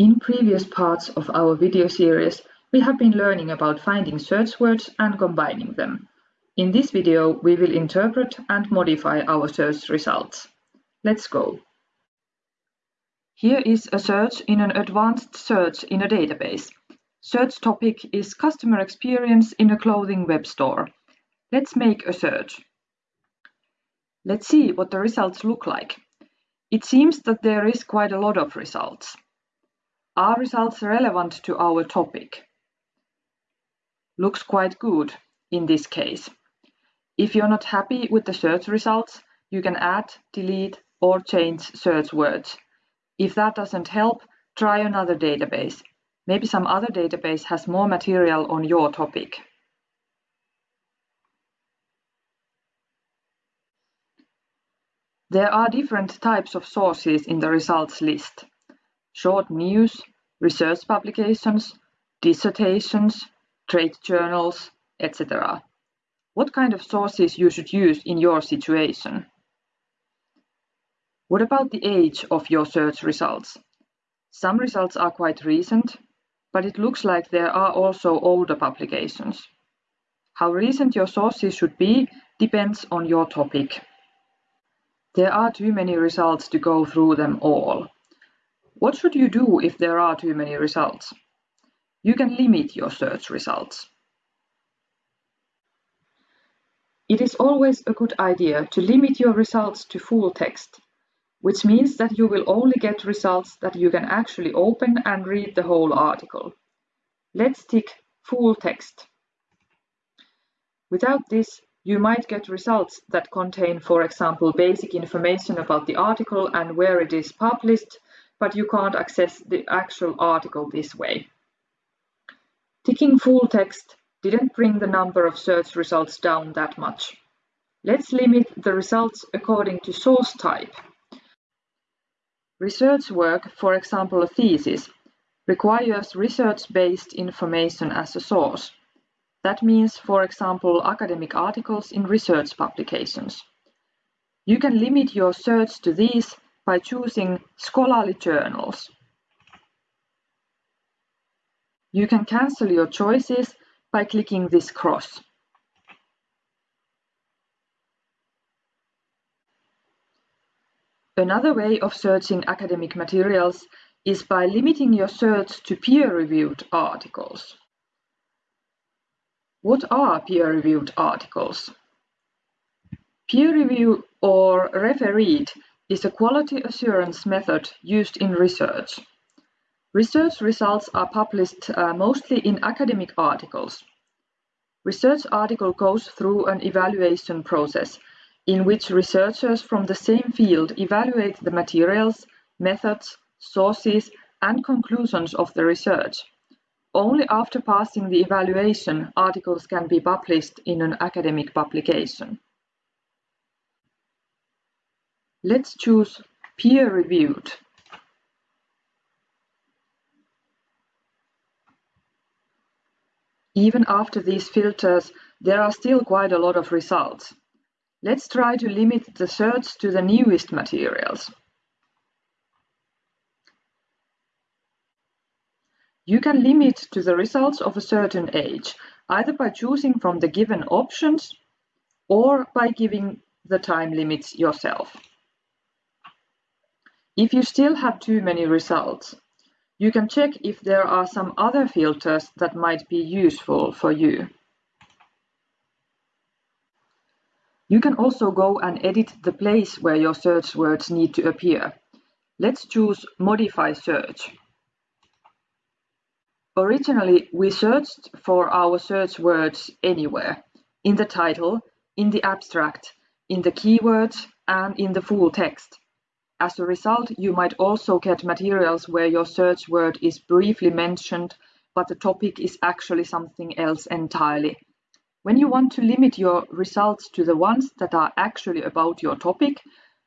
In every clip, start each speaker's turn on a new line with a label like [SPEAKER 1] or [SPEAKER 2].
[SPEAKER 1] In previous parts of our video series, we have been learning about finding search words and combining them. In this video, we will interpret and modify our search results. Let's go. Here is a search in an advanced search in a database. Search topic is customer experience in a clothing web store. Let's make a search. Let's see what the results look like. It seems that there is quite a lot of results. Are results relevant to our topic? Looks quite good in this case. If you're not happy with the search results, you can add, delete, or change search words. If that doesn't help, try another database. Maybe some other database has more material on your topic. There are different types of sources in the results list short news, research publications, dissertations, trade journals, etc. What kind of sources you should use in your situation? What about the age of your search results? Some results are quite recent, but it looks like there are also older publications. How recent your sources should be depends on your topic. There are too many results to go through them all. What should you do if there are too many results? You can limit your search results. It is always a good idea to limit your results to full text, which means that you will only get results that you can actually open and read the whole article. Let's tick full text. Without this, you might get results that contain, for example, basic information about the article and where it is published, but you can't access the actual article this way. Ticking full text didn't bring the number of search results down that much. Let's limit the results according to source type. Research work, for example a thesis, requires research-based information as a source. That means, for example, academic articles in research publications. You can limit your search to these by choosing scholarly journals. You can cancel your choices by clicking this cross. Another way of searching academic materials is by limiting your search to peer-reviewed articles. What are peer-reviewed articles? Peer review or refereed is a quality assurance method used in research. Research results are published uh, mostly in academic articles. Research article goes through an evaluation process in which researchers from the same field evaluate the materials, methods, sources, and conclusions of the research. Only after passing the evaluation, articles can be published in an academic publication. Let's choose peer-reviewed. Even after these filters, there are still quite a lot of results. Let's try to limit the search to the newest materials. You can limit to the results of a certain age, either by choosing from the given options or by giving the time limits yourself. If you still have too many results, you can check if there are some other filters that might be useful for you. You can also go and edit the place where your search words need to appear. Let's choose Modify Search. Originally, we searched for our search words anywhere, in the title, in the abstract, in the keywords, and in the full text. As a result, you might also get materials where your search word is briefly mentioned, but the topic is actually something else entirely. When you want to limit your results to the ones that are actually about your topic,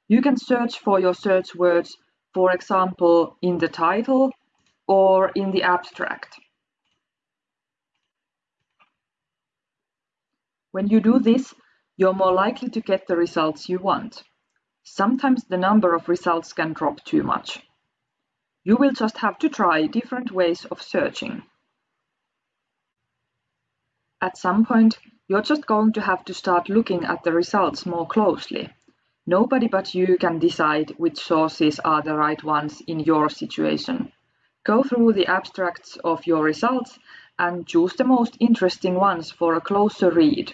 [SPEAKER 1] you can search for your search words, for example, in the title or in the abstract. When you do this, you're more likely to get the results you want. Sometimes the number of results can drop too much. You will just have to try different ways of searching. At some point, you're just going to have to start looking at the results more closely. Nobody but you can decide which sources are the right ones in your situation. Go through the abstracts of your results and choose the most interesting ones for a closer read.